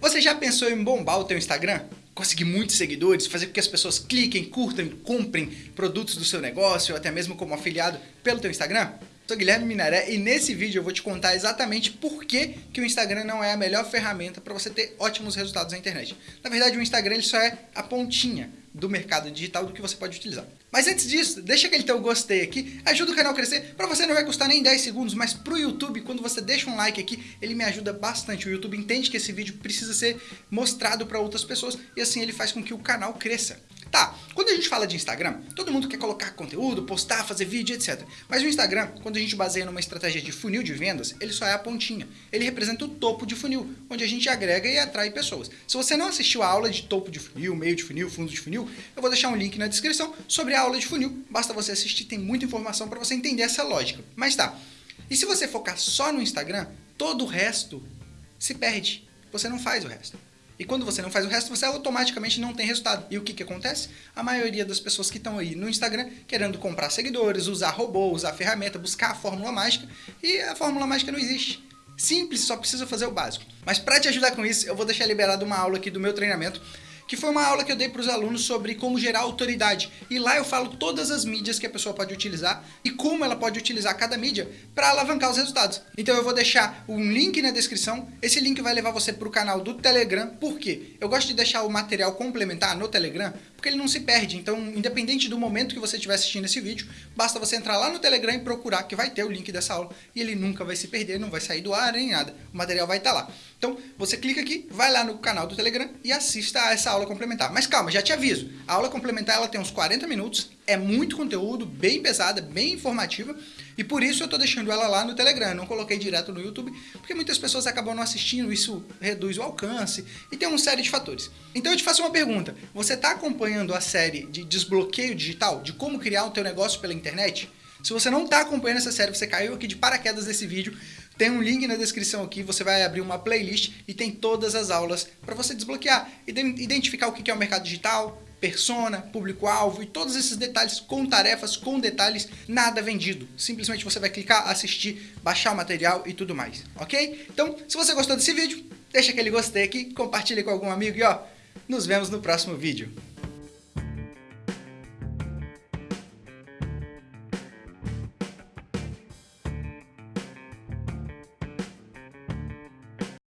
Você já pensou em bombar o teu Instagram? Conseguir muitos seguidores, fazer com que as pessoas cliquem, curtam comprem produtos do seu negócio, ou até mesmo como afiliado pelo teu Instagram? Sou Guilherme Minaré e nesse vídeo eu vou te contar exatamente por que, que o Instagram não é a melhor ferramenta para você ter ótimos resultados na internet. Na verdade, o Instagram ele só é a pontinha do mercado digital do que você pode utilizar. Mas antes disso, deixa aquele teu gostei aqui, ajuda o canal a crescer, para você não vai custar nem 10 segundos, mas pro YouTube, quando você deixa um like aqui, ele me ajuda bastante. O YouTube entende que esse vídeo precisa ser mostrado para outras pessoas e assim ele faz com que o canal cresça. Quando a gente fala de Instagram, todo mundo quer colocar conteúdo, postar, fazer vídeo, etc. Mas o Instagram, quando a gente baseia numa estratégia de funil de vendas, ele só é a pontinha. Ele representa o topo de funil, onde a gente agrega e atrai pessoas. Se você não assistiu a aula de topo de funil, meio de funil, fundo de funil, eu vou deixar um link na descrição sobre a aula de funil. Basta você assistir, tem muita informação para você entender essa lógica. Mas tá, e se você focar só no Instagram, todo o resto se perde. Você não faz o resto. E quando você não faz o resto, você automaticamente não tem resultado. E o que, que acontece? A maioria das pessoas que estão aí no Instagram querendo comprar seguidores, usar robô, usar ferramenta, buscar a fórmula mágica, e a fórmula mágica não existe. Simples, só precisa fazer o básico. Mas para te ajudar com isso, eu vou deixar liberado uma aula aqui do meu treinamento que foi uma aula que eu dei para os alunos sobre como gerar autoridade. E lá eu falo todas as mídias que a pessoa pode utilizar e como ela pode utilizar cada mídia para alavancar os resultados. Então eu vou deixar um link na descrição, esse link vai levar você para o canal do Telegram, por quê? Eu gosto de deixar o material complementar no Telegram, porque ele não se perde, então independente do momento que você estiver assistindo esse vídeo, basta você entrar lá no Telegram e procurar que vai ter o link dessa aula e ele nunca vai se perder, não vai sair do ar nem nada, o material vai estar lá. Então você clica aqui, vai lá no canal do Telegram e assista a essa aula complementar. Mas calma, já te aviso, a aula complementar ela tem uns 40 minutos, é muito conteúdo, bem pesada, bem informativa, e por isso eu estou deixando ela lá no Telegram, não coloquei direto no YouTube, porque muitas pessoas acabam não assistindo, isso reduz o alcance, e tem uma série de fatores. Então eu te faço uma pergunta, você está acompanhando a série de desbloqueio digital, de como criar o teu negócio pela internet? Se você não está acompanhando essa série, você caiu aqui de paraquedas nesse vídeo, tem um link na descrição aqui, você vai abrir uma playlist e tem todas as aulas para você desbloquear, identificar o que é o mercado digital, persona, público-alvo e todos esses detalhes com tarefas, com detalhes, nada vendido. Simplesmente você vai clicar, assistir, baixar o material e tudo mais, ok? Então, se você gostou desse vídeo, deixa aquele gostei aqui, compartilhe com algum amigo e ó, nos vemos no próximo vídeo.